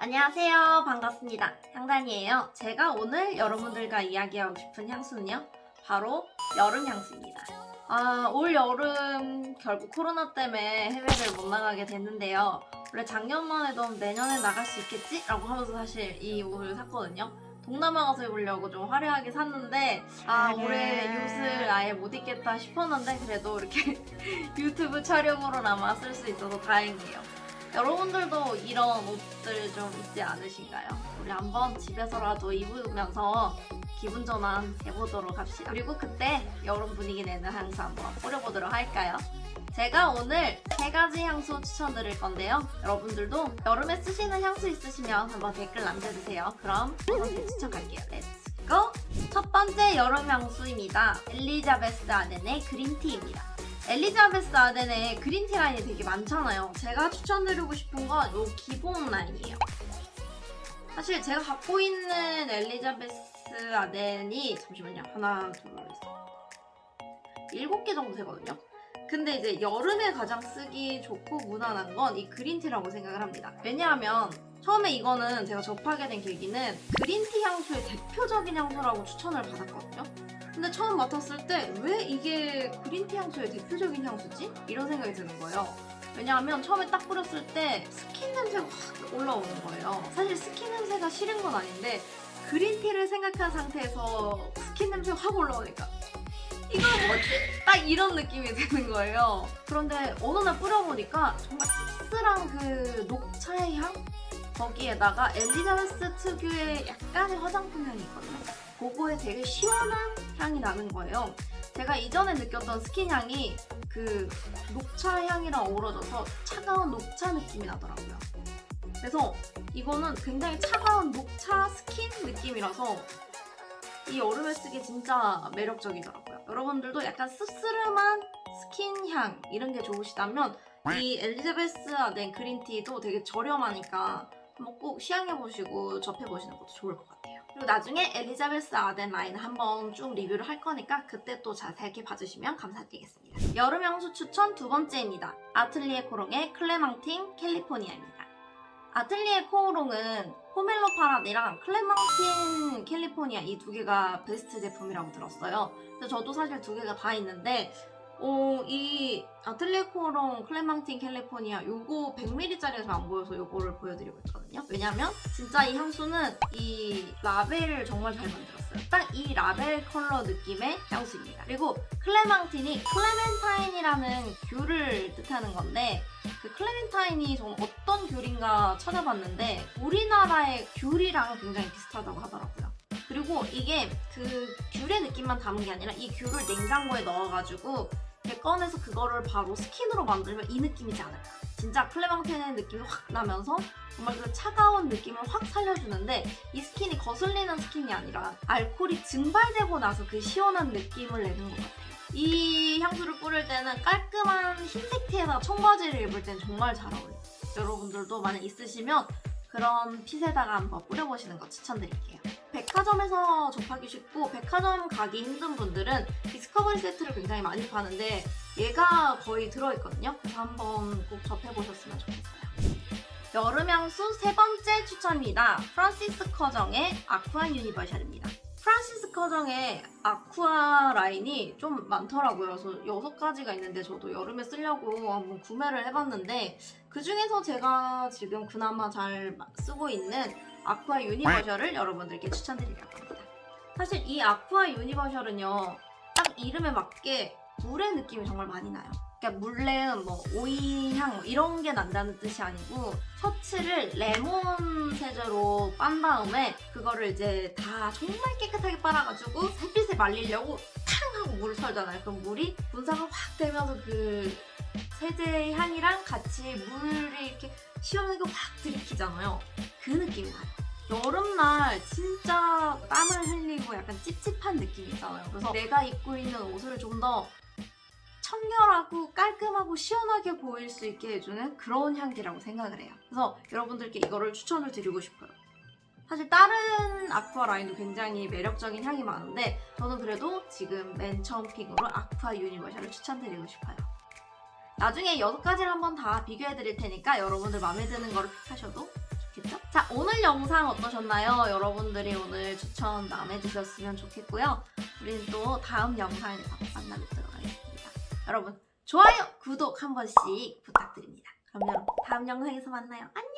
안녕하세요. 반갑습니다. 향단이에요. 제가 오늘 여러분들과 이야기하고 싶은 향수는요. 바로 여름 향수입니다. 아, 올 여름 결국 코로나 때문에 해외를 못 나가게 됐는데요. 원래 작년만 해도 내년에 나갈 수 있겠지? 라고 하면서 사실 이 옷을 샀거든요. 동남아 가서 입으려고 좀 화려하게 샀는데 아 올해 이 옷을 아예 못 입겠다 싶었는데 그래도 이렇게 유튜브 촬영으로나마 쓸 수 있어서 다행이에요. 여러분들도 이런 옷들 좀 있지 않으신가요? 우리 한번 집에서라도 입으면서 기분 전환 해보도록 합시다. 그리고 그때 여름 분위기 내는 향수 한번 뿌려보도록 할까요? 제가 오늘 세 가지 향수 추천드릴 건데요. 여러분들도 여름에 쓰시는 향수 있으시면 한번 댓글 남겨주세요. 그럼 첫 번째 추천 갈게요. Let's go! 첫 번째 여름 향수입니다. 엘리자베스 아덴의 그린티입니다. 엘리자베스 아덴의 그린티 라인이 되게 많잖아요. 제가 추천드리고 싶은 건 이 기본 라인이에요. 사실 제가 갖고 있는 엘리자베스 아덴이 잠시만요. 하나, 둘, 셋. 일곱 개 정도 되거든요. 근데 이제 여름에 가장 쓰기 좋고 무난한 건 이 그린티라고 생각을 합니다. 왜냐하면 처음에 이거는 제가 접하게 된 계기는 그린티 향수의 대표적인 향수라고 추천을 받았거든요. 근데 처음 맡았을 때 왜 이게 green tea 향수의 대표적인 향수지? 이런 생각이 드는 거예요. 왜냐하면 처음에 딱 뿌렸을 때 스킨 냄새가 확 올라오는 거예요. 사실 스킨 냄새가 싫은 건 아닌데 green tea를 생각한 상태에서 스킨 냄새가 확 올라오니까 이거 뭐지? 딱 이런 느낌이 드는 거예요. 그런데 어느 날 뿌려보니까 정말 씁쓸한 그 녹차의 향? 거기에다가 엘리자베스 특유의 약간의 화장품 향이 있거든요. 그거에 되게 시원한 향이 나는 거예요. 제가 이전에 느꼈던 스킨 향이 그 녹차 향이랑 어우러져서 차가운 녹차 느낌이 나더라고요. 그래서 이거는 굉장히 차가운 녹차 스킨 느낌이라서 이 여름에 쓰기 진짜 매력적이더라고요. 여러분들도 약간 씁쓸한 스킨 향 이런 게 좋으시다면 이 엘리자베스 아덴 그린티도 되게 저렴하니까 한번 꼭 시향해보시고 접해보시는 것도 좋을 것 같아요. 그리고 나중에 엘리자베스 아덴 라인 한번 쭉 리뷰를 할 거니까 그때 또 자세하게 봐주시면 감사드리겠습니다. 여름 향수 추천 두 번째입니다. 아틀리에 코롱의 클레망틴 캘리포니아입니다. 아틀리에 코오롱은 포멜로 파라디랑 클레망틴 캘리포니아 이 두 개가 베스트 제품이라고 들었어요. 그래서 저도 사실 두 개가 다 있는데 어, 이 아틀리에 코오롱 클레망틴 캘리포니아 요거 100ml짜리가 잘 안 보여서 요거를 보여드리고 있거든요. 왜냐면 진짜 이 향수는 이 라벨을 정말 잘 만들었어요. 딱 이 라벨 컬러 느낌의 향수입니다. 그리고 clémentine이 clementine이라는 귤을 뜻하는 건데 그 clementine이 좀 어떤 귤인가 찾아봤는데 우리나라의 귤이랑 굉장히 비슷하다고 하더라고요. 그리고 이게 그 귤의 느낌만 담은 게 아니라 이 귤을 냉장고에 넣어가지고 꺼내서 그거를 바로 스킨으로 만들면 이 느낌이지 않을까. 진짜 클레망틴의 느낌이 확 나면서 정말 그 차가운 느낌을 확 살려주는데 이 스킨이 거슬리는 스킨이 아니라 알코올이 증발되고 나서 그 시원한 느낌을 내는 것 같아요. 이 향수를 뿌릴 때는 깔끔한 흰색 티에다가 청바지를 입을 때는 정말 잘 어울려요. 여러분들도 만약 있으시면 그런 fit에다가 한번 뿌려보시는 거 추천드릴게요. 백화점에서 접하기 쉽고 백화점 가기 힘든 분들은 discovery 세트를 굉장히 많이 파는데 얘가 거의 들어있거든요. 그래서 한번 꼭 접해보셨으면 좋겠어요. 여름 향수 세 번째 추천입니다. 프란시스 커정의 아쿠아 유니버셜입니다. 프란시스 커정의 아쿠아 라인이 좀 많더라고요. 그래서 여섯 가지가 있는데 저도 여름에 쓰려고 한번 구매를 해봤는데 그 중에서 제가 지금 그나마 잘 쓰고 있는 아쿠아 유니버셜을 여러분들께 추천드리려고 합니다. 사실 이 아쿠아 유니버셜은요. 딱 이름에 맞게 물의 느낌이 정말 많이 나요. 그러니까 물 내음, 뭐 오이향 뭐 이런 게 난다는 뜻이 아니고 셔츠를 레몬 세제로 빤 다음에 그거를 이제 다 정말 깨끗하게 빨아가지고 햇빛에 말리려고 탕 하고 물을 썰잖아요. 그럼 물이 분사가 확 되면서 그 세제의 향이랑 같이 물이 이렇게 시원하게 확 들이키잖아요. 그 느낌이 나요. 여름날 진짜 땀을 흘리고 약간 찝찝한 느낌 있잖아요. 그래서 내가 입고 있는 옷을 좀 더 청결하고 깔끔하고 시원하게 보일 수 있게 해주는 그런 향기라고 생각을 해요. 그래서 여러분들께 이거를 추천을 드리고 싶어요. 사실 다른 아쿠아 라인도 굉장히 매력적인 향이 많은데 저는 그래도 지금 맨 처음 pick으로 아쿠아 유니버셜을 추천드리고 싶어요. 나중에 여섯 가지를 한번 다 비교해 드릴 테니까 여러분들 마음에 드는 거를 pick하셔도 좋겠죠? 자 자, 오늘 영상 어떠셨나요? 여러분들이 오늘 추천 마음에 드셨으면 좋겠고요. 우리는 또 다음 영상에서 만나뵙도록 하겠습니다. 여러분, 좋아요, 구독 한 번씩 부탁드립니다. 그럼 여러분, 다음 영상에서 만나요. 안녕!